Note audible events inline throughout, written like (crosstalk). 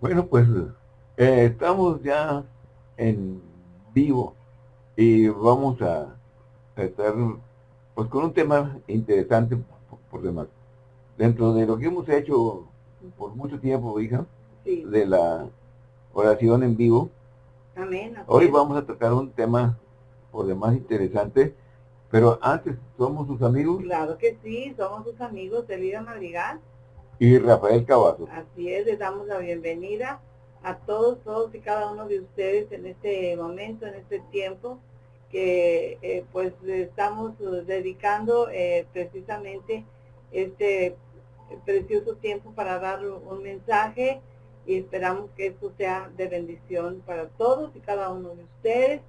Bueno, pues eh, estamos ya en vivo y vamos a estar pues con un tema interesante por, demás. Dentro de lo que hemos hecho por mucho tiempo, hija, de la oración en vivo, Amén, hoy vamos a tocar un tema por demás interesante, pero antes, ¿somos sus amigos? Claro que sí, somos sus amigos, Elida Madrigal y Rafael Cavazo. Así es, les damos la bienvenida a todos, todos y cada uno de ustedes en este momento, en este tiempo, que eh, pues estamos dedicando eh, precisamente este precioso tiempo para dar un mensaje y esperamos que esto sea de bendición para todos y cada uno de ustedes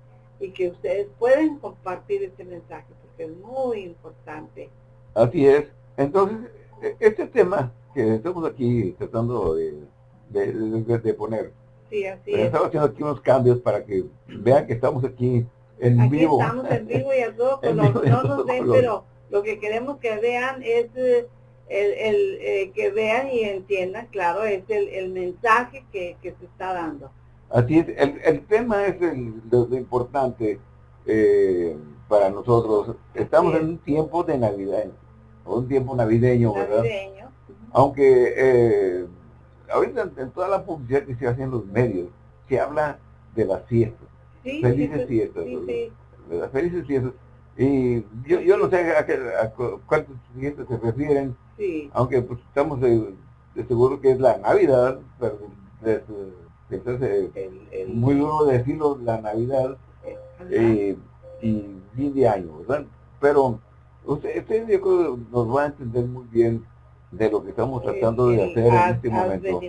y que ustedes pueden compartir este mensaje porque es muy importante. Así es. Entonces, e, este tema que estamos aquí tratando de, de, poner. Sí, así es. Estamos haciendo aquí unos cambios para que vean que estamos aquí en aquí vivo. estamos en vivo y a todo color. no nos ven, pero lo que queremos que vean es eh, el, el eh, que vean y entiendan, claro, es el, el mensaje que, que, se está dando. Así es, el, el tema es el, lo, importante eh, para nosotros. Estamos en un tiempo de Navidad, un tiempo navideño, ¿verdad? Aunque eh, ahorita en, toda la publicidad que se hace en los medios, se habla de las fiestas. felices fiestas. Felices fiestas. Y yo, yo no sé a, qué, a cuántos fiestas se refieren, aunque pues estamos de, seguro que es la Navidad, pero es, muy duro decirlo, la Navidad eh, y fin de año, ¿verdad? Pero usted, usted yo creo nos va a entender muy bien de lo que estamos tratando de hacer en este momento.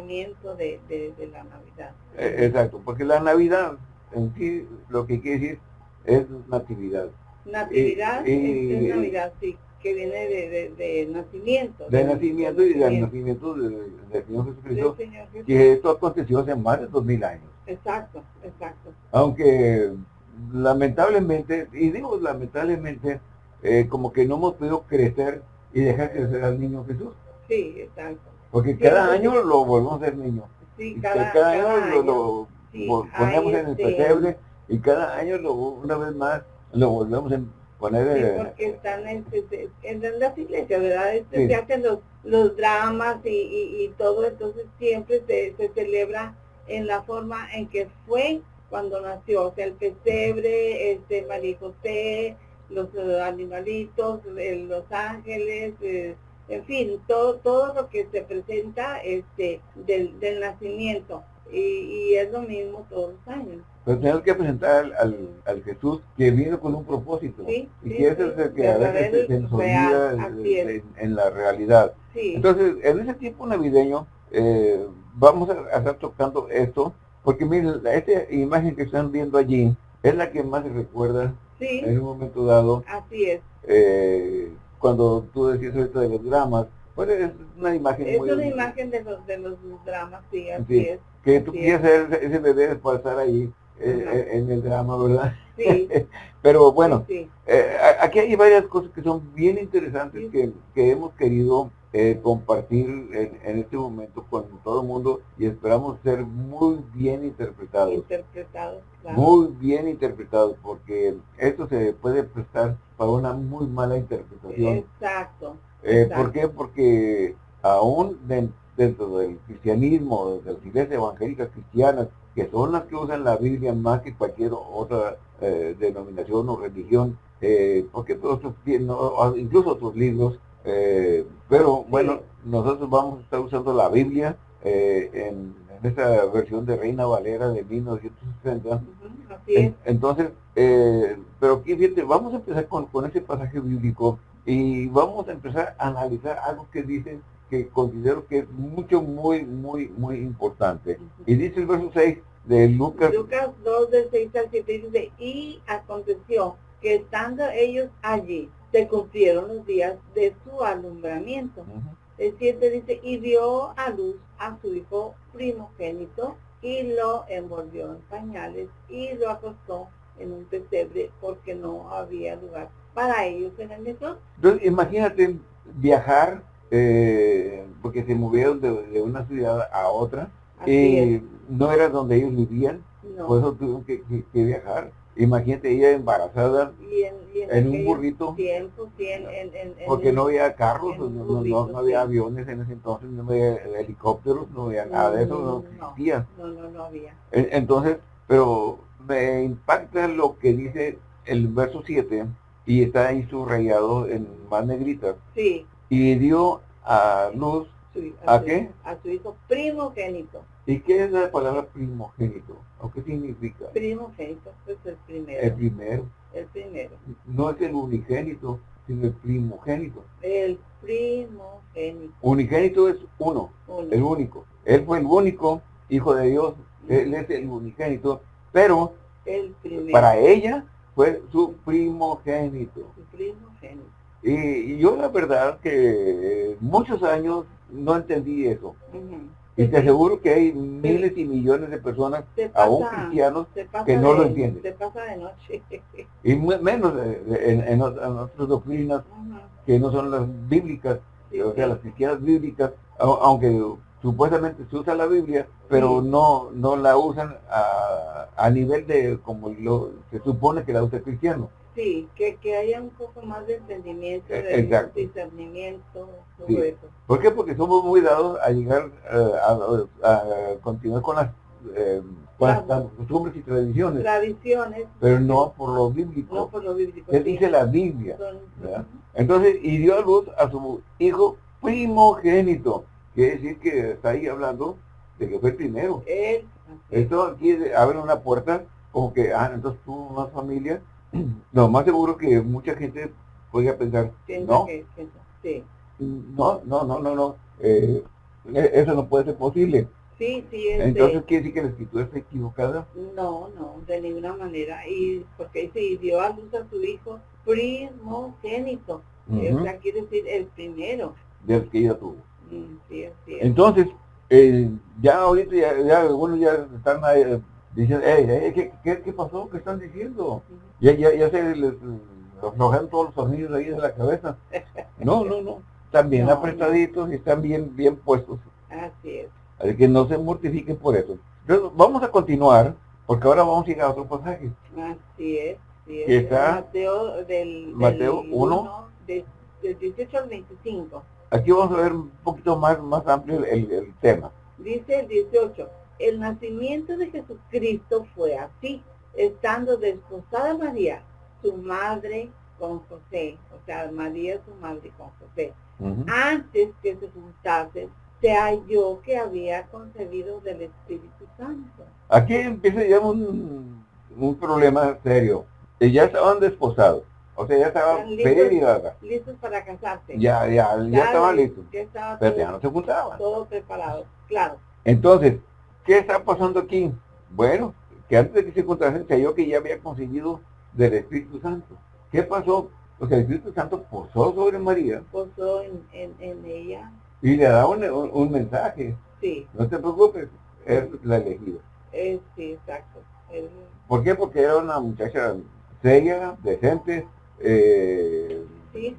De, de, de, la Navidad. Eh, exacto, porque la Navidad en sí lo que quiere decir es natividad. Natividad es, Navidad, sí, que viene de, de, nacimiento. De, nacimiento y del nacimiento del Señor Jesucristo, que esto aconteció hace más de dos mil años. Exacto, exacto. Aunque lamentablemente, y digo lamentablemente, eh, como que no hemos podido crecer y dejar crecer al niño Jesús. Sí, exacto. Porque cada año lo volvemos a ser niño. Sí, cada, año, lo, ponemos en el este, pesebre y cada año lo, una vez más lo volvemos a poner sí, eh, porque están en, en, las iglesias, ¿verdad? Este, se hacen los, los dramas y, y, y, todo, entonces siempre se, se celebra en la forma en que fue cuando nació, o sea, el pesebre, este María José, los eh, animalitos, eh, los ángeles, en fin, todo, todo lo que se presenta este, del, del nacimiento. Y, y, es lo mismo todos los años. Pero tenemos que presentar al, al, Jesús que vino con un propósito. y que es el que a veces se, nos olvida en, la realidad. Entonces, en ese tiempo navideño, eh, vamos a, estar tocando esto, porque miren, esta imagen que están viendo allí es la que más se recuerda en un momento dado. Así es. Eh, cuando tú decías ahorita de los dramas, pues es una imagen es una imagen de los, de los dramas, sí, así es. Que tú quieres ser ese bebé para estar ahí eh, eh, en el drama, ¿verdad? Sí. (laughs) Pero bueno, eh, aquí hay varias cosas que son bien interesantes que, que, hemos querido compartir en, en, este momento con todo el mundo y esperamos ser muy bien interpretados. Interpretados, claro. Muy bien interpretados, porque esto se puede prestar para una muy mala interpretación. Exacto. Eh, ¿Por qué? Porque aún dentro del cristianismo, de las iglesias evangélicas cristianas, que son las que usan la Biblia más que cualquier otra eh, denominación o religión, eh, porque todos incluso otros libros, eh, pero bueno, nosotros vamos a estar usando la Biblia en, en, esta versión de Reina Valera de 1960. entonces, pero aquí fíjate, vamos a empezar con, con ese pasaje bíblico y vamos a empezar a analizar algo que dice que considero que es mucho, muy, muy, muy importante. Y dice el verso 6 de Lucas. Lucas 2, del 6 al 7 dice, y aconteció que estando ellos allí, se cumplieron los días de su alumbramiento. El 7 dice, y dio a luz a su hijo primogénito, y lo envolvió en pañales, y lo acostó en un pesebre, porque no había lugar para ellos en el metro. Entonces, imagínate viajar, eh, porque se movieron de, una ciudad a otra, y no era donde ellos vivían, por eso tuvieron que, viajar. Imagínate ella embarazada en, un burrito. porque no había carros, no, había aviones en ese entonces, no había helicópteros, no había nada de eso, no, existía. No, no, no había. Entonces, pero me impacta lo que dice el verso 7 y está ahí subrayado en más negrita. Sí. Y dio a luz, ¿a, qué? A su hijo primogénito. ¿Y qué es la palabra primogénito? ¿O qué significa? Primogénito, pues el primero. El primero. El primero. No es el unigénito, sino el primogénito. El primogénito. Unigénito es uno, el único. Él fue el único hijo de Dios, él es el unigénito, pero el para ella fue su primogénito. Su primogénito. Y, yo la verdad que muchos años no entendí eso. Y te aseguro que hay miles y millones de personas, aún cristianos, que no lo entienden. Se pasa de noche. y menos en, en, otras doctrinas que no son las bíblicas, o sea, las cristianas bíblicas, aunque supuestamente se usa la Biblia, pero no no la usan a, a nivel de como lo, se supone que la usa el cristiano. Sí, que, que haya un poco más de entendimiento, de discernimiento, todo eso. ¿Por qué? Porque somos muy dados a llegar eh, a, continuar con las, eh, costumbres y tradiciones. Tradiciones. Pero no por lo bíblico. No por lo bíblico. ¿Qué dice la Biblia? Entonces, y dio a luz a su hijo primogénito. Quiere decir que está ahí hablando de que fue el primero. Esto aquí abre una puerta como que, ah, entonces tú una familia. No, más seguro que mucha gente podría pensar, no, no, no, no, no, no, eh, e, eso no puede ser posible. Sí, sí, Entonces, ¿quiere decir que la escritura está equivocada? No, no, de ninguna manera. Y porque dice, dio a luz a su hijo primogénito. O sea, quiere decir el primero. Del que ella tuvo. Entonces, eh, ya ahorita ya, algunos ya están eh, diciendo, ¿qué, qué, pasó? ¿Qué están diciendo? Ya, ya, ya se les aflojan todos los sonidos ahí de la cabeza. No, no, no. Están bien (laughs) apretaditos y están bien, bien puestos. Así es. Así que no se mortifiquen por eso. Entonces, vamos a continuar, porque ahora vamos a ir a otro pasaje. Así es. está Mateo, del, Mateo 1, del 18 al 25. Aquí vamos a ver un poquito más, más amplio el, tema. Dice el 18, el nacimiento de Jesucristo fue así, estando desposada María, su madre con José, o sea, María su madre con José. Antes que se juntasen, se halló que había concebido del Espíritu Santo. Aquí empieza ya un, un problema serio. Ya estaban desposados. O sea, ya estaban listos, listos para casarse. Ya, ya, ya, estaban listos. pero ya no se juntaban. Todo preparado, claro. Entonces, ¿qué está pasando aquí? Bueno, que antes de que se juntasen, se halló que ya había conseguido del Espíritu Santo. ¿Qué pasó? Porque el Espíritu Santo posó sobre María. Posó en, en, ella. Y le da un, un, mensaje. Sí. No te preocupes, es la elegida. Eh, sí, exacto. ¿Por qué? Porque era una muchacha seria, decente, eh,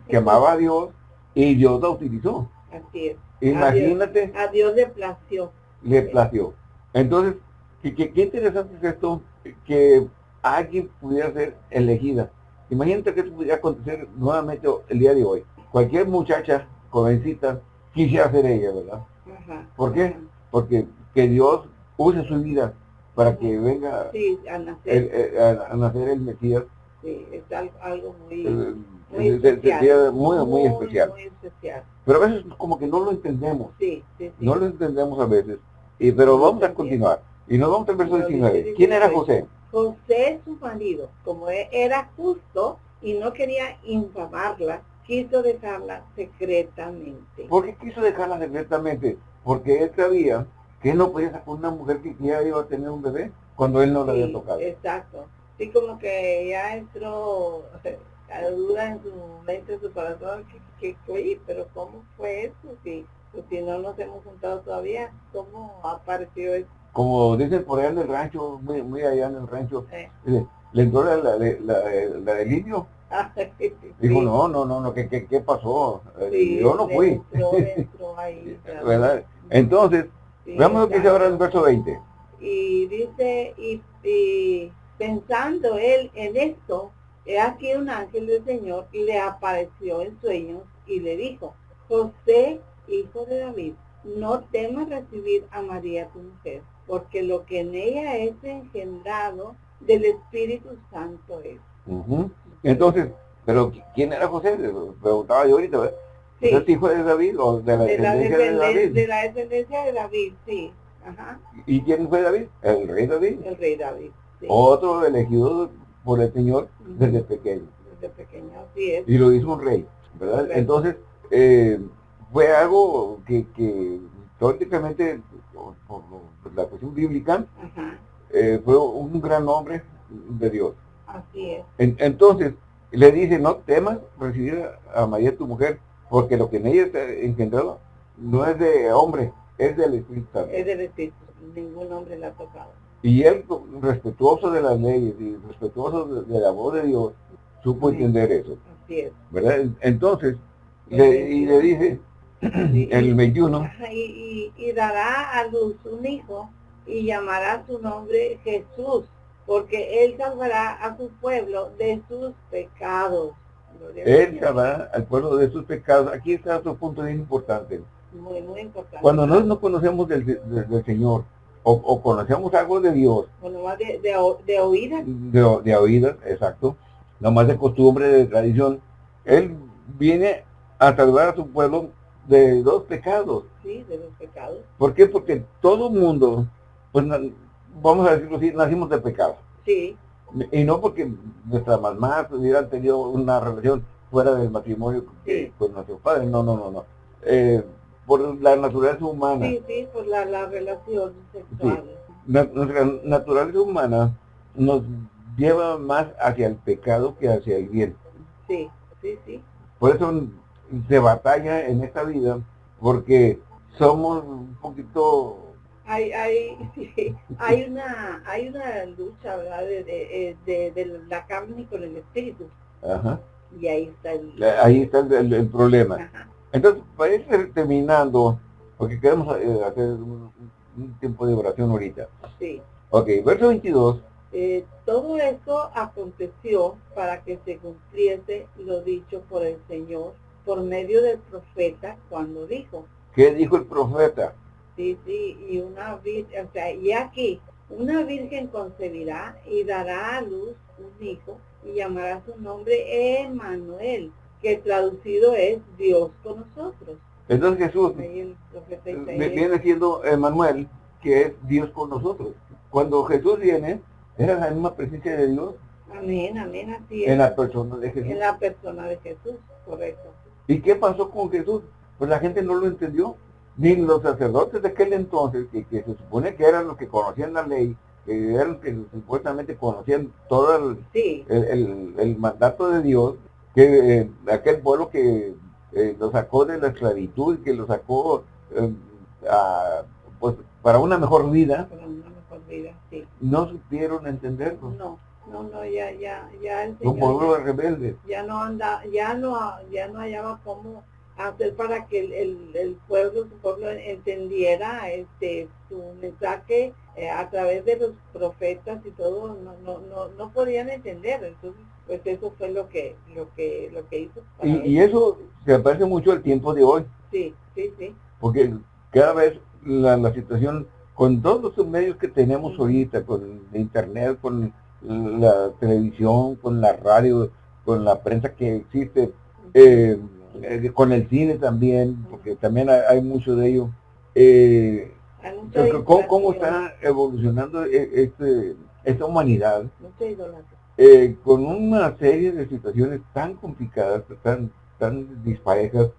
que amaba a Dios y Dios la utilizó. Así es. Imagínate. A Dios, le plació. Le plació. Entonces, qué, interesante es esto, que alguien pudiera ser elegida. Imagínate que esto pudiera acontecer nuevamente el día de hoy. Cualquier muchacha, jovencita, quisiera ser ella, ¿verdad? ¿Por qué? Porque que Dios use su vida para que venga a, nacer. a nacer el Mesías Sí, es algo muy, muy, especial, muy, especial. Pero a veces como que no lo entendemos. Sí, sí, No lo entendemos a veces. Y, pero vamos a continuar. Y nos vamos al verso 19. ¿Quién era José? José, su marido, como e, era justo y no quería infamarla, quiso dejarla secretamente. ¿Por qué quiso dejarla secretamente? Porque él sabía que él no podía sacar una mujer que ya iba a tener un bebé cuando él no la había tocado. Exacto sí como que ya entró (laughs) la duda en su mente, en su corazón, que, que, oye, pero ¿cómo fue eso? Si, pues, si no nos hemos juntado todavía, ¿cómo apareció eso? Como dicen por allá en el rancho, muy, muy allá en el rancho, le, entró la, la, la, del indio. (laughs) Dijo, no, no, no, no, ¿qué, qué, pasó? Eh, yo no fui. Entró, (laughs) entró ahí, ¿verdad? Entonces, Veamos lo que dice ahora en el verso 20. Y dice, y, pensando él en esto, he aquí un ángel del Señor le apareció en sueños y le dijo, José, hijo de David, no temas recibir a María tu mujer, porque lo que en ella es engendrado del Espíritu Santo es. Entonces, pero ¿quién era José? Preguntaba yo ahorita, ¿verdad? ¿Es hijo de David o de la, descendencia de David? De la descendencia de David, sí. ¿Y quién fue David? El rey David. El rey David, Otro elegido por el Señor desde pequeño. Desde pequeño, así es. Y lo hizo un rey, ¿verdad? Entonces, eh, fue algo que, que teóricamente, por, la cuestión bíblica, eh, fue un gran hombre de Dios. Así es. entonces, le dice, no temas recibir a María tu mujer, porque lo que en ella está engendrado no es de hombre, es del Espíritu Santo. Es del Espíritu, ningún hombre la ha tocado. Y él, respetuoso de las leyes y respetuoso de, la voz de Dios, supo entender eso. Así es. ¿Verdad? Entonces, le, y le dice, (clears throat) el 21. Y, y, dará a luz un hijo y llamará su nombre Jesús, porque él salvará a su pueblo de sus pecados. Él salvará al pueblo de sus pecados. Aquí está otro punto bien importante. Muy, muy importante. Cuando nosotros no conocemos del, Señor, o, conocemos algo de Dios. Más de, de, oídas. De, de oídas, exacto. más de costumbre, de tradición. Él viene a salvar a su pueblo de dos pecados. Sí, de dos pecados. ¿Por qué? Porque todo mundo, pues vamos a decirlo así, nacimos de pecado. Sí. Y no porque nuestras mamás hubieran tenido una relación fuera del matrimonio con nuestros padres, no, no, no, no. Eh, por la naturaleza humana. Sí, sí, por la, la relación sexual. nuestra naturaleza humana nos lleva más hacia el pecado que hacia el bien. Sí, sí, sí. Por eso se batalla en esta vida, porque somos un poquito hay hay (laughs) hay una hay una lucha verdad de, de, de, la carne con el espíritu. Ajá. y ahí está el ahí está el, problema. Entonces para ir terminando porque queremos eh, hacer un, tiempo de oración ahorita. Sí. Ok verso 22 eh, todo esto aconteció para que se cumpliese lo dicho por el Señor por medio del profeta cuando dijo. ¿Qué dijo el profeta? Sí, sí, y una virgen, o sea, y aquí, una virgen concebirá y dará a luz un hijo y llamará su nombre Emanuel, que traducido es Dios con nosotros. Entonces Jesús viene siendo Emanuel, que es Dios con nosotros. Cuando Jesús viene, era la misma presencia de Dios. Amén, amén, así es. En la persona de Jesús. En la persona de Jesús, correcto. ¿Y qué pasó con Jesús? Pues la gente no lo entendió. Ni los sacerdotes de aquel entonces, que, se supone que eran los que conocían la ley, que eran los que supuestamente conocían todo el, el, mandato de Dios, que eh, aquel pueblo que eh, lo sacó de la esclavitud, que lo sacó eh, pues, para una mejor vida, para una mejor vida sí. no supieron entenderlo. No no, no, ya, ya, ya el Señor rebelde. Ya no anda, ya no, ya no hallaba cómo hacer para que el, el, pueblo, su pueblo entendiera este su mensaje eh, a través de los profetas y todo, no, no, no, no podían entender. Entonces, pues eso fue lo que, lo que, lo que hizo. Y, y, eso se parece mucho al tiempo de hoy. Sí, sí, sí. Porque cada vez la, la situación, con todos los medios que tenemos ahorita, con internet, con la televisión, con la radio, con la prensa que existe, eh, eh, con el cine también, porque también hay, mucho de ello. Eh, ¿cómo, está evolucionando e, este, esta humanidad? con una serie de situaciones tan complicadas, tan, tan disparejas,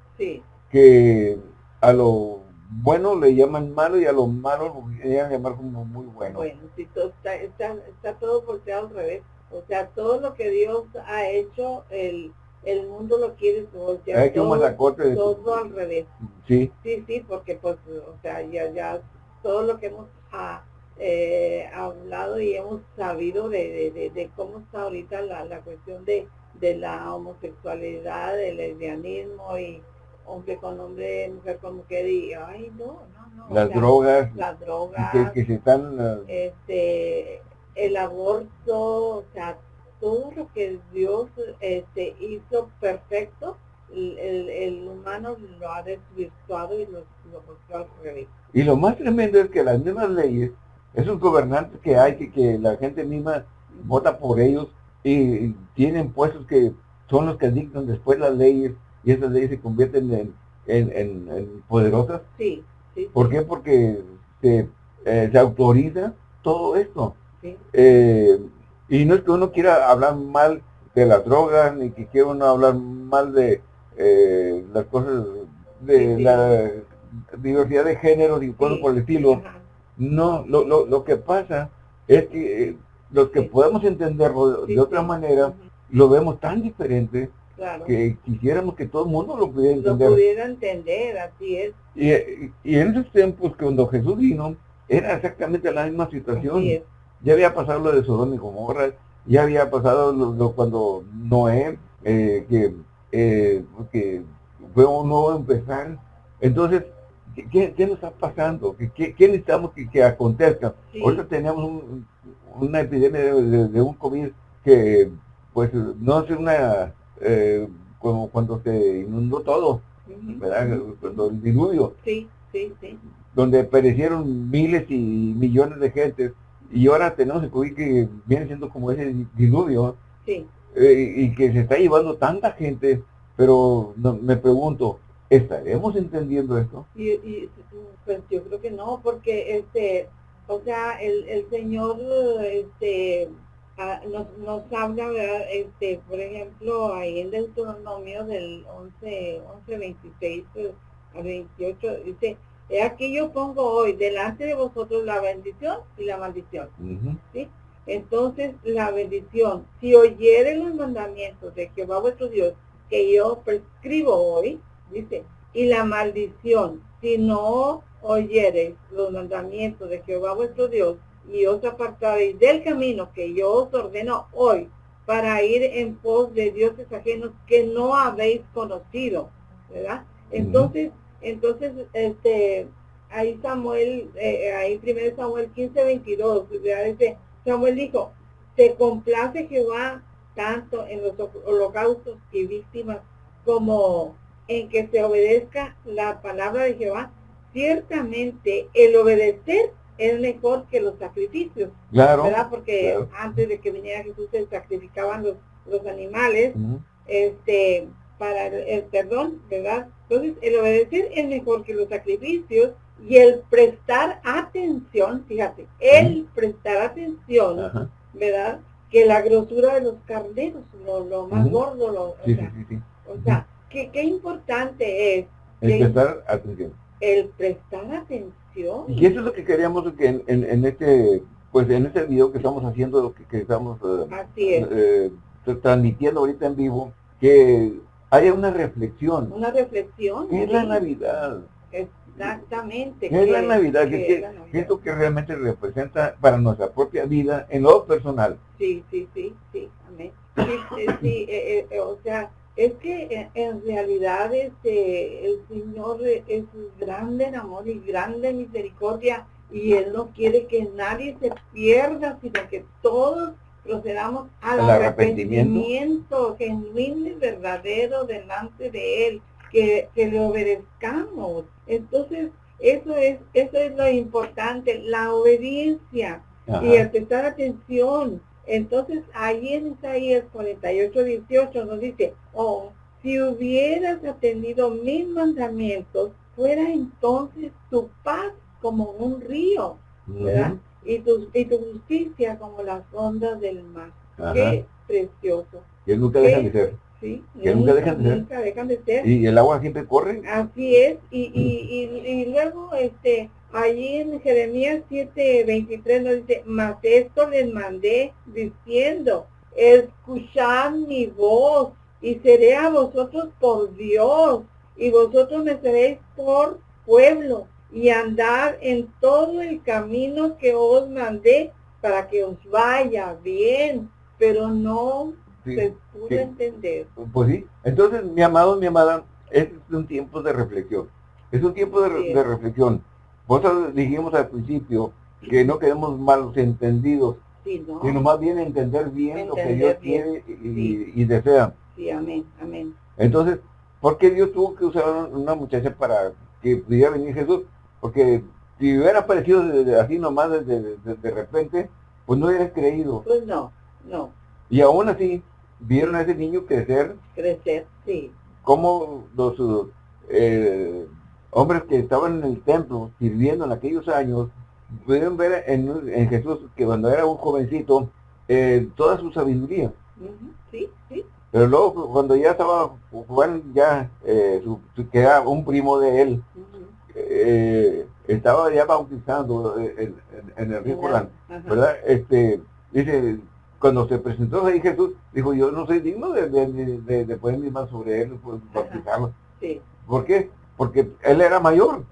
que a lo bueno le llaman malo y a lo malo lo quieren llamar como muy bueno. Bueno, si todo está, está, todo volteado al revés. O sea, todo lo que Dios ha hecho, el, el mundo lo quiere voltear todo, la corte de todo al revés. Sí. Sí, sí, porque pues, o sea, ya, ya todo lo que hemos ah, eh, hablado y hemos sabido de, de, de, cómo está ahorita la, la cuestión de, de la homosexualidad, del lesbianismo y hombre con hombre, mujer con mujer y ay no, no, no. Las drogas. Las drogas. Que, se están ah, este el aborto, o sea, todo lo que Dios este, hizo perfecto, el, el, humano lo ha desvirtuado y lo, lo al revés. Y lo más tremendo es que las mismas leyes, esos gobernantes que hay, que, que la gente misma vota por ellos y tienen puestos que son los que dictan después las leyes y esas leyes se convierten en, en, poderosas. Sí, sí, ¿Por qué? Porque se, eh, se autoriza todo esto. Eh, y no es que uno quiera hablar mal de las drogas, ni que quiera uno hablar mal de eh, las cosas, de la diversidad de géneros y cosas por el estilo. No, lo, lo, lo, que pasa es que eh, los que podemos entenderlo de, otra manera, lo vemos tan diferente que quisiéramos que todo el mundo lo pudiera entender. Lo pudiera entender, así es. Y, y, en esos tiempos, cuando Jesús vino, era exactamente la misma situación. Ya había pasado lo de Sodoma y Gomorra, ya había pasado lo, cuando Noé, eh, que, eh, que fue un nuevo empezar. Entonces, ¿qué, qué nos está pasando? ¿Qué, qué necesitamos que, que acontezca? Ahorita tenemos una epidemia de, un COVID que, pues, no es una, eh, como cuando se inundó todo, ¿verdad? Cuando el diluvio. Sí, sí, sí. Donde perecieron miles y millones de gentes y ahora tenemos el COVID que viene siendo como ese diluvio. Sí. Eh, y que se está llevando tanta gente, pero me pregunto, ¿estaremos entendiendo esto? Y, pues yo creo que no, porque este, o sea, el, el Señor este, nos, nos habla, este, por ejemplo, ahí en Deuteronomio del 11, 11 26 a 28, dice, aquí yo pongo hoy delante de vosotros la bendición y la maldición. ¿sí? Entonces, la bendición, si oyeren los mandamientos de Jehová vuestro Dios, que yo prescribo hoy, dice, y la maldición, si no oyereis los mandamientos de Jehová vuestro Dios, y os apartaréis del camino que yo os ordeno hoy, para ir en pos de dioses ajenos que no habéis conocido, ¿verdad? Entonces, entonces, este, ahí Samuel, eh, ahí primero Samuel 15, 22, dice, Samuel dijo, se complace Jehová tanto en los holocaustos y víctimas como en que se obedezca la palabra de Jehová. Ciertamente el obedecer es mejor que los sacrificios. Claro. ¿Verdad? Porque antes de que viniera Jesús se sacrificaban los, los animales. Este, para el, perdón, ¿verdad? Entonces, el obedecer es mejor que los sacrificios y el prestar atención, fíjate, el prestar atención, ¿verdad? Que la grosura de los carneros, lo, más gordo, lo, o sea, o sea que, qué importante es. El prestar atención. El prestar atención. Y eso es lo que queríamos que en, en, este, pues en este video que estamos haciendo, lo que, estamos eh, eh, transmitiendo ahorita en vivo, que haya una reflexión. Una reflexión. ¿Qué es la Navidad? Exactamente. ¿Qué, es la Navidad? ¿Qué, es lo que realmente representa para nuestra propia vida en lo personal? Sí, sí, sí, sí, amén. Sí, sí, eh, eh, o sea, es que en realidad este, el Señor es grande en amor y grande en misericordia y Él no quiere que nadie se pierda, sino que todos procedamos al arrepentimiento, genuino y verdadero delante de Él, que, le obedezcamos. Entonces, eso es, eso es lo importante, la obediencia y el prestar atención. Entonces, ahí en Isaías 48, 18 nos dice, oh, si hubieras atendido mis mandamientos, fuera entonces tu paz como un río, ¿verdad? y tu, y tu justicia como las ondas del mar. Qué precioso. Que nunca dejan de ser. Sí, que nunca, dejan de ser. Nunca dejan de ser. Y el agua siempre corre. Así es. Y, y, y, luego, este, allí en Jeremías 7:23 nos dice, mas esto les mandé diciendo, escuchad mi voz y seré a vosotros por Dios y vosotros me seréis por pueblo y andar en todo el camino que os mandé para que os vaya bien, pero no se pudo entender. Pues sí, entonces mi amado, mi amada, es un tiempo de reflexión. Es un tiempo de, reflexión. Vosotros dijimos al principio que no queremos malos entendidos, sino más bien entender bien lo que Dios quiere y, desea. Sí, amén, amén. Entonces, ¿por qué Dios tuvo que usar una muchacha para que pudiera venir Jesús? Porque si hubiera aparecido así nomás de, de, repente, pues no hubieras creído. Pues no, no. Y aún así, vieron a ese niño crecer. Crecer, sí. Como los eh, hombres que estaban en el templo sirviendo en aquellos años, pudieron ver en, Jesús que cuando era un jovencito, eh, toda su sabiduría. Sí, sí. Pero luego cuando ya estaba, Juan ya, eh, que era un primo de él, eh, estaba ya bautizando en, el río Jordán, ¿verdad? Este, dice, cuando se presentó ahí Jesús, dijo, yo no soy digno de, de, poner mis manos sobre él, pues, bautizarlo. Sí. ¿Por qué? Porque él era mayor.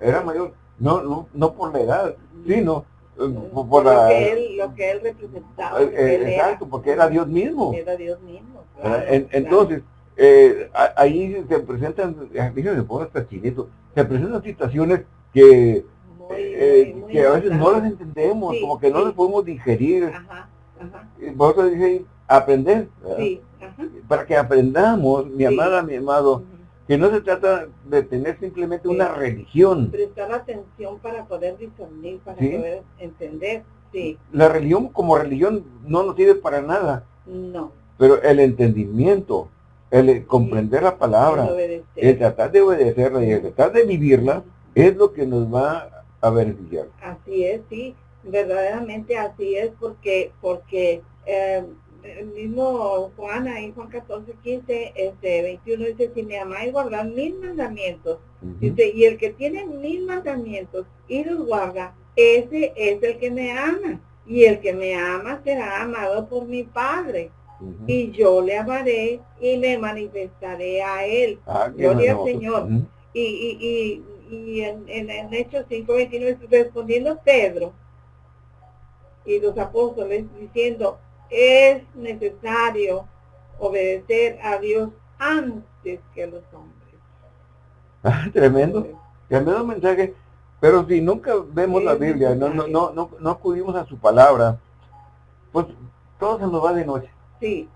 Era mayor. No, no, no por la edad, sino eh, por, la, lo, que él, lo que él representaba. Eh, exacto, porque era Dios mismo. Era Dios mismo. entonces, eh, ahí se presentan, déjenme poner hasta chinito, se presentan situaciones que, que a veces no las entendemos, como que no las podemos digerir. Ajá, ajá. Vosotros dicen aprender. Sí, Para que aprendamos, mi amada, mi amado, que no se trata de tener simplemente una religión. Prestar atención para poder discernir, para poder entender. Sí. La religión como religión no nos sirve para nada. No. Pero el entendimiento, el comprender la palabra, el, tratar de obedecerla y el tratar de vivirla, es lo que nos va a beneficiar. Así es, sí, verdaderamente así es, porque, porque eh, el mismo Juan ahí, Juan 14, 15, este, 21, dice, si me amáis, guardad mil mandamientos. dice, y el que tiene mil mandamientos y los guarda, ese es el que me ama. Y el que me ama será amado por mi Padre. Y yo le amaré y me manifestaré a él. Ah, Gloria al Señor. Y, y, y, y en, en, en Hechos 5, 29, respondiendo Pedro y los apóstoles diciendo, es necesario obedecer a Dios antes que a los hombres. Ah, tremendo, tremendo mensaje. Pero si nunca vemos la Biblia, no, no, no, no, acudimos a su palabra, pues todo se nos va de noche. Sí.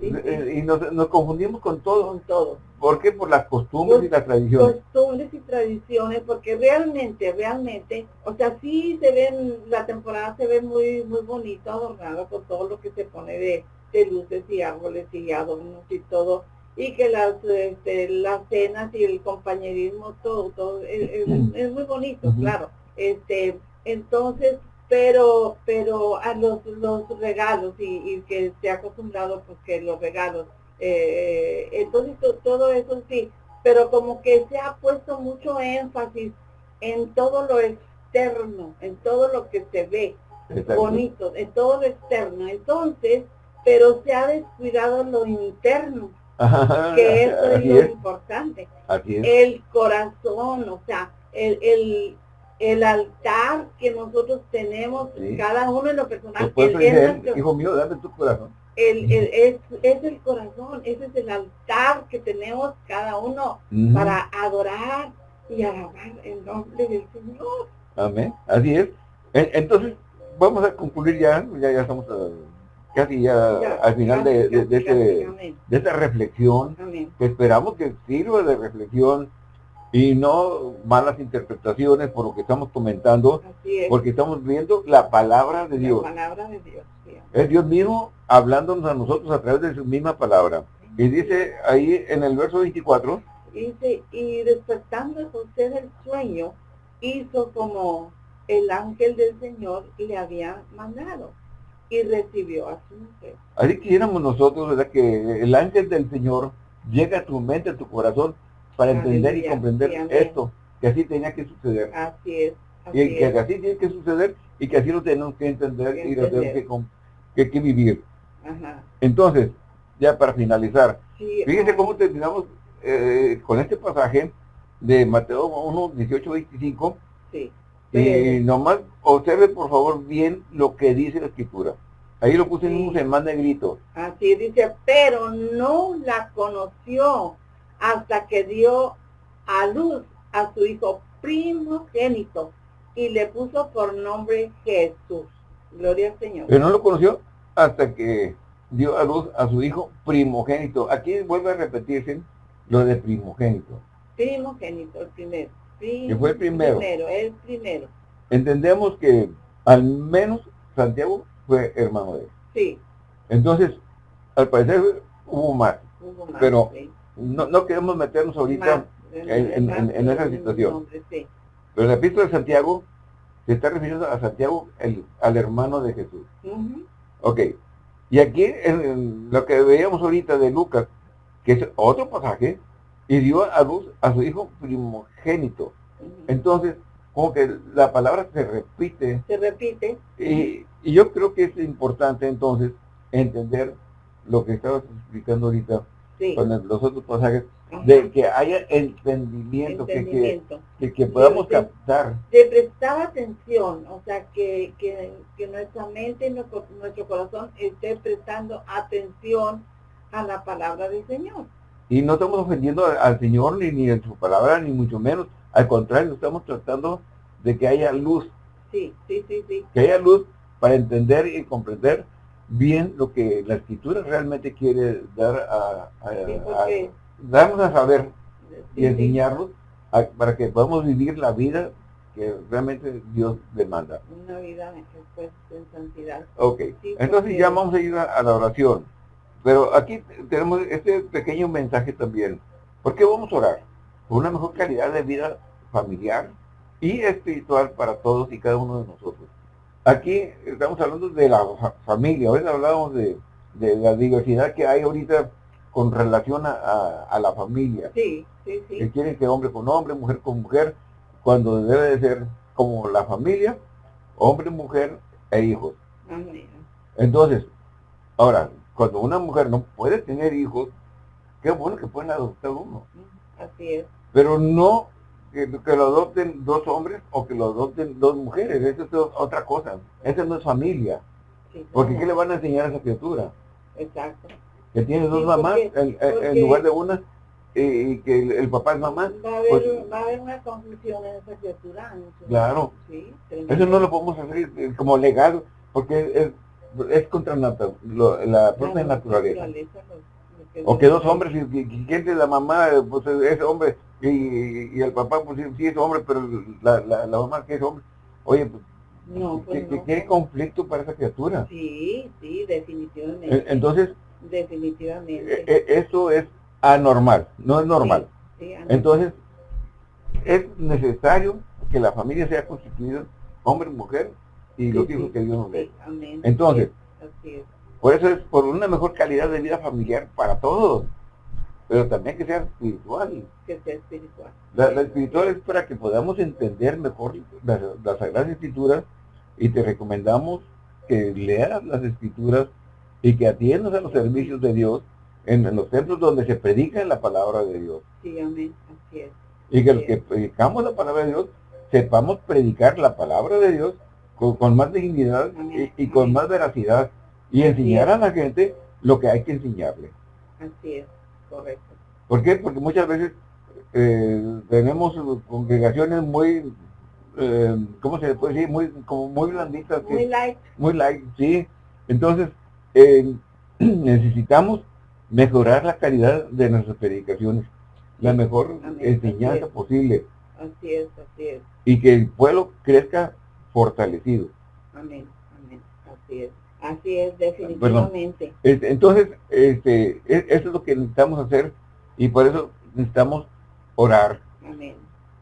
Y nos, nos, confundimos con todo. Con todo. ¿Por qué? Por las costumbres y las tradiciones. Costumbres y tradiciones, porque realmente, realmente, o sea, sí se ven, la temporada se ve muy, muy bonito, adornada por todo lo que se pone de, de luces y árboles y adornos y todo, y que las, este, las cenas y el compañerismo, todo, todo, es, muy bonito, claro. Este, entonces, pero, pero a los, los regalos y, y que se ha acostumbrado pues que los regalos eh, entonces todo eso sí, pero como que se ha puesto mucho énfasis en todo lo externo, en todo lo que se ve bonito, en todo lo externo. Entonces, pero se ha descuidado lo interno, que eso es lo importante. El corazón, o sea, el, el, el altar que nosotros tenemos, cada uno de los personajes. hijo mío, dame tu corazón el, el, es, es, el corazón, ese es el altar que tenemos cada uno para adorar y alabar el nombre del Señor. Amén, así es. Entonces, vamos a concluir ya, ya, ya estamos uh, casi ya, al final de, de, este, de, esta reflexión, que esperamos que sirva de reflexión y no malas interpretaciones por lo que estamos comentando, porque estamos viendo la palabra de Dios. La palabra de Dios. Es Dios mismo hablándonos a nosotros a través de su misma palabra. Y dice ahí en el verso 24. Dice, y despertando José del sueño, hizo como el ángel del Señor le había mandado y recibió a su mujer. Así quisiéramos nosotros, ¿verdad? Que el ángel del Señor llega a tu mente, a tu corazón, para entender y comprender esto, que así tenía que suceder. Así es. y que así tiene que suceder y que así lo tenemos que entender y lo tenemos que, que, que vivir. Entonces, ya para finalizar, fíjense cómo terminamos eh, con este pasaje de Mateo 1, 18, 25. Sí. Y nomás observe por favor bien lo que dice la escritura. Ahí lo puse en más negrito. Así dice, pero no la conoció hasta que dio a luz a su hijo primogénito y le puso por nombre Jesús. Gloria al Señor. Pero no lo conoció hasta que dio a luz a su hijo primogénito. Aquí vuelve a repetirse lo de primogénito. Primogénito, el primero. que fue el primero. Primero, el primero. Entendemos que al menos Santiago fue hermano de él. Sí. Entonces, al parecer hubo más. pero no, no, queremos meternos ahorita en, esa situación. Pero la epístola de Santiago se está refiriendo a Santiago, el, al hermano de Jesús. Ok. Y aquí, en, lo que veíamos ahorita de Lucas, que es otro pasaje, y dio a luz a su hijo primogénito. Entonces, como que la palabra se repite. Se repite. Y, y yo creo que es importante entonces entender lo que estabas explicando ahorita con los otros pasajes, de que haya entendimiento, Que, que, podamos captar. De prestar atención, o sea, que, que, nuestra mente y nuestro, corazón esté prestando atención a la palabra del Señor. Y no estamos ofendiendo al, Señor ni, ni en su palabra, ni mucho menos. Al contrario, estamos tratando de que haya luz. Sí, sí, sí, sí. Que haya luz para entender y comprender bien lo que la escritura realmente quiere dar a, darnos a saber y enseñarnos para que podamos vivir la vida que realmente Dios demanda. Una vida pues, en santidad. Ok, entonces ya vamos a ir a, la oración. Pero aquí tenemos este pequeño mensaje también. ¿Por qué vamos a orar? Por una mejor calidad de vida familiar y espiritual para todos y cada uno de nosotros. Aquí estamos hablando de la familia, ahorita hablamos de, la diversidad que hay ahorita con relación a, la familia. Sí, sí, sí. Que quieren que hombre con hombre, mujer con mujer, cuando debe de ser como la familia, hombre, mujer e hijos. Entonces, ahora, cuando una mujer no puede tener hijos, qué bueno que pueden adoptar uno. Así es. Pero no que, lo adopten dos hombres o que lo adopten dos mujeres. Eso es otra cosa. Esa no es familia. porque ¿qué le van a enseñar a esa criatura? Exacto. Que tiene dos mamás en, lugar de una y que el, papá es mamá. Va a, haber, pues va a haber una confusión en esa criatura. claro. eso no lo podemos hacer eh, como legal porque es, es contra la, propia naturaleza. O que dos hombres, y, quién es la mamá, pues es hombre, y, el papá pues sí, es hombre, pero la, la, mamá que es hombre, oye, pues, no, pues ¿qué, conflicto para esa criatura? Sí, sí, definitivamente. Entonces, definitivamente. E, e, eso es anormal, no es normal. Entonces, es necesario que la familia sea constituida hombre, mujer y los hijos que Dios nos dé. Entonces, por eso es por una mejor calidad de vida familiar para todos pero también que sea espiritual. Que sea espiritual. La, espiritual es para que podamos entender mejor las, Sagradas Escrituras y te recomendamos que leas las Escrituras y que atiendas a los servicios de Dios en, los templos donde se predica la palabra de Dios. Sí, amén, así es. Y que los que predicamos la palabra de Dios sepamos predicar la palabra de Dios con, más dignidad y, con más veracidad y enseñar a la gente lo que hay que enseñarle. Así es. Correcto. ¿Por qué? Porque muchas veces eh, tenemos congregaciones muy, eh, ¿cómo se puede decir? Muy, como muy blanditas. Muy light. Muy light, sí. Entonces, eh, (clears throat) necesitamos mejorar la calidad de nuestras predicaciones, la mejor enseñanza posible. Así es, así es. Y que el pueblo crezca fortalecido. Amén, amén, así es. Así es, definitivamente. Entonces, este, e, eso es lo que necesitamos hacer y por eso necesitamos orar. Amén.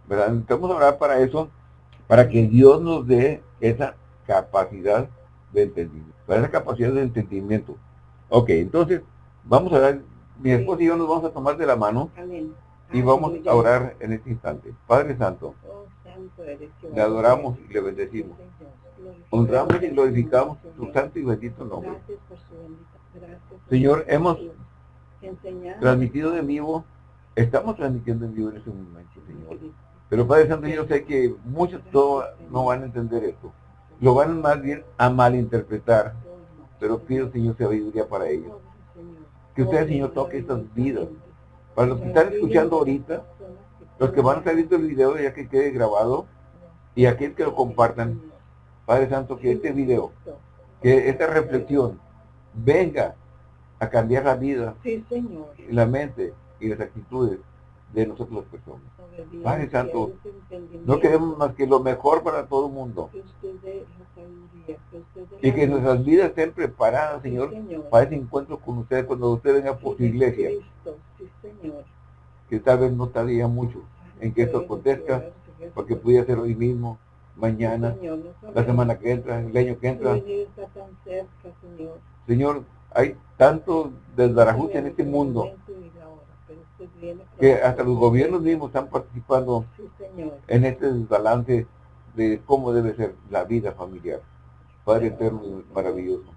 ¿verdad? Necesitamos orar para eso, para que Dios nos dé esa capacidad de entendimiento, para esa capacidad de entendimiento. Ok, entonces, vamos a dar, mi esposo y yo nos vamos a tomar de la mano y vamos a orar en este instante. Padre Santo, oh, le adoramos y le bendecimos. Honramos y glorificamos su santo y bendito nombre. Señor, hemos transmitido en vivo, estamos transmitiendo en vivo en este momento, Señor. Pero Padre Santo, yo sé que muchos no van a entender esto. Lo van más bien a malinterpretar. Pero pido, Señor, sabiduría para ellos. Que usted, Señor, toque estas vidas. Para los que están escuchando ahorita, los que van a salir del video ya que quede grabado, y aquel que lo compartan, Padre Santo, que este video, que esta reflexión venga a cambiar la vida, la mente y las actitudes de nosotros las personas. Padre Santo, no queremos más que lo mejor para todo el mundo. Y que nuestras vidas estén preparadas, Señor, para ese encuentro con usted cuando usted venga por su iglesia. Que tal vez no tardaría mucho en que esto acontezca, porque pudiera ser hoy mismo, mañana, la semana que entra, el año que entra. Señor, hay tanto desbarajuste en este mundo que hasta los gobiernos mismos están participando en este desbalance de cómo debe ser la vida familiar. Padre eterno y maravilloso.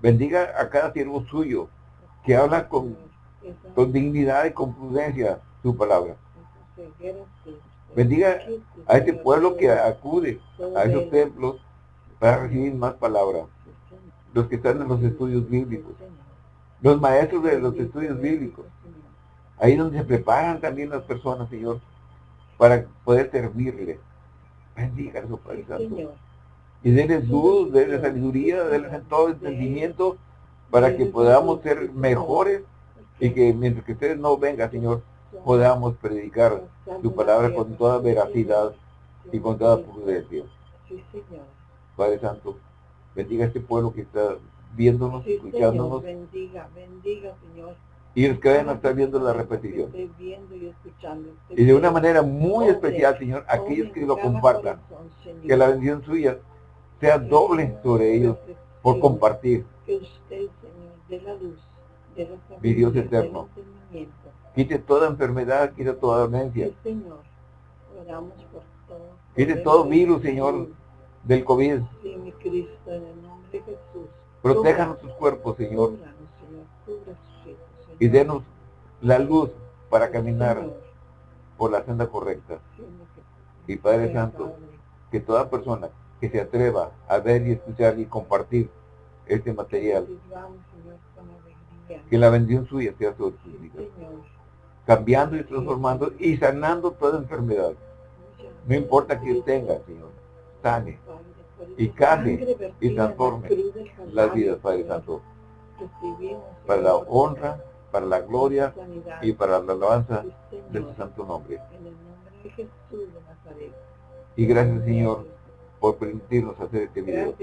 Bendiga a cada siervo suyo que habla con, con dignidad y con prudencia su palabra. Bendiga a este pueblo que acude a esos templos para recibir más palabra. Los que están en los estudios bíblicos. Los maestros de los estudios bíblicos. Ahí donde se preparan también las personas, Señor, para poder servirle. Bendiga su Padre Santo. Y denles luz, denles sabiduría, denles todo entendimiento para que podamos ser mejores y que mientras que ustedes no vengan, Señor, podamos predicar tu palabra con toda veracidad y con toda prudencia. Padre Santo, bendiga a este pueblo que está viéndonos, escuchándonos. bendiga, bendiga, Señor. Y los que vayan a estar viendo la repetición. Y de una manera muy especial, Señor, aquellos que lo compartan, que la bendición suya sea doble sobre ellos por compartir. Que usted, Señor, de la luz, de la Mi Dios eterno Quite toda enfermedad, quite toda demencia. Señor. Oramos por todo. Quite todo virus, Señor, del COVID. Sí, mi Cristo, en el nombre de Jesús. Proteja nuestros cuerpos, Señor. Y denos la luz para caminar por la senda correcta. Y Padre Santo, que toda persona que se atreva a ver y escuchar y compartir este material, que la bendición suya sea sobre sus vidas cambiando y transformando y sanando toda enfermedad. No importa quién tenga, Señor, sane y cambie y transforme las vidas, Padre Santo, para la honra, para la gloria y para la alabanza de su santo nombre. Y gracias, Señor, por permitirnos hacer este video.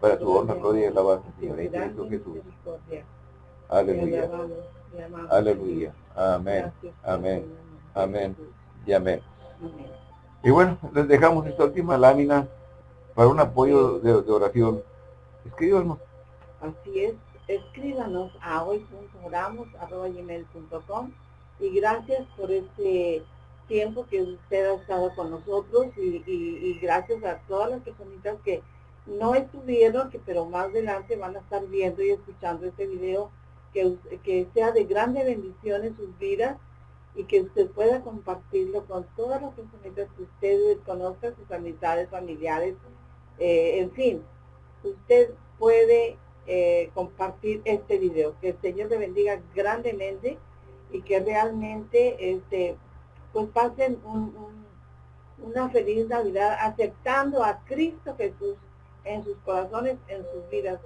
Para su honra, gloria y alabanza, Señor, en Cristo Jesús. Aleluya. Aleluya. Amén. Amén. Amén. Y amén. Y bueno, les dejamos esta última lámina para un apoyo de, oración. Escríbanos. Así es. Escríbanos a hoy.oramos.com y gracias por este tiempo que usted ha estado con nosotros y, gracias a todas las personitas que no estuvieron, que pero más adelante van a estar viendo y escuchando este video que, sea de grande bendición en sus vidas y que usted pueda compartirlo con todas las personas que usted conozca, sus amistades, familiares, eh, en fin, usted puede eh, compartir este video. Que el Señor le bendiga grandemente y que realmente este, pues pasen una feliz Navidad aceptando a Cristo Jesús en sus corazones, en sus vidas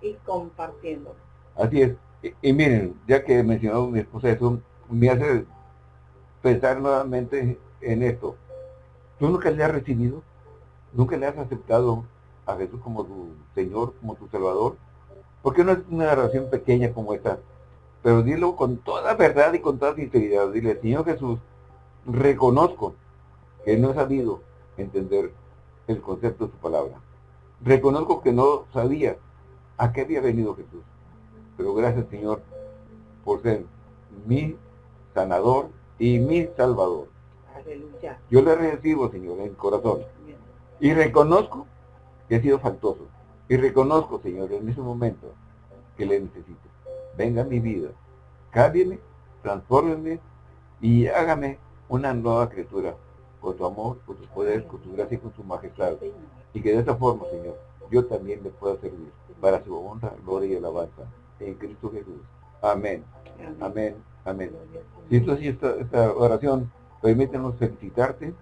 y compartiéndolo. Así es. Y, miren, ya que mencionó mi esposa eso, me hace pensar nuevamente en esto. ¿Tú nunca le has recibido? ¿Nunca le has aceptado a Jesús como tu Señor, como tu Salvador? Porque no es una oración pequeña como esta, pero dilo con toda verdad y con toda sinceridad. Dile, Señor Jesús, reconozco que no he sabido entender el concepto de su palabra. Reconozco que no sabía a qué había venido Jesús. Pero gracias, Señor, por ser mi sanador y mi salvador. Aleluya. Yo le recibo, Señor, en el corazón. Y reconozco que he sido faltoso. Y reconozco, Señor, en ese momento que le necesito. Venga a mi vida. Cámbiame, transfórmeme y hágame una nueva criatura con tu amor, con tu poder, con tu gracia y con tu majestad. Y que de esta forma, Señor, yo también le pueda servir para su honra, gloria y alabanza en Cristo Jesús. Amén. Amén. Amén. Y entonces esta, esta oración, permítanos felicitarte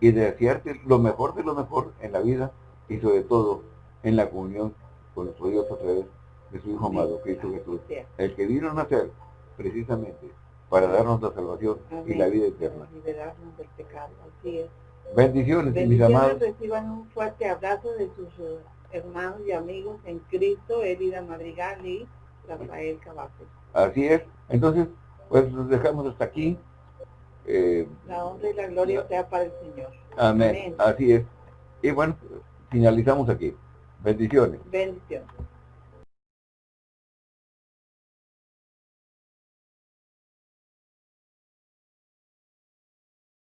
y desearte lo mejor de lo mejor en la vida y sobre todo en la comunión con nuestro Dios a través de su Hijo amado, Cristo Jesús, el que vino a nacer precisamente para darnos la salvación y la vida eterna. liberarnos del pecado, así es. Bendiciones, mis amados. reciban un fuerte abrazo de sus hermanos y amigos en Cristo, Elida Madrigal y Rafael Cavazos. Así es. Entonces, pues nos dejamos hasta aquí. Eh, la honra y la gloria sea para el Señor. Amén. Así es. Y bueno, finalizamos aquí. Bendiciones. Bendiciones.